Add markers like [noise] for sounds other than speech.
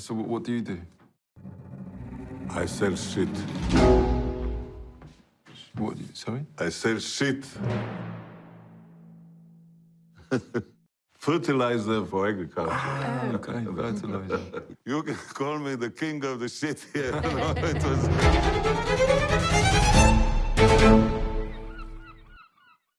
So what, do you do? I sell shit. What? Sorry? I sell shit. [laughs] Fertilizer for agriculture. Ah, okay, fertilizer. [laughs] You can call me the king of the shit here. [laughs] No, it was-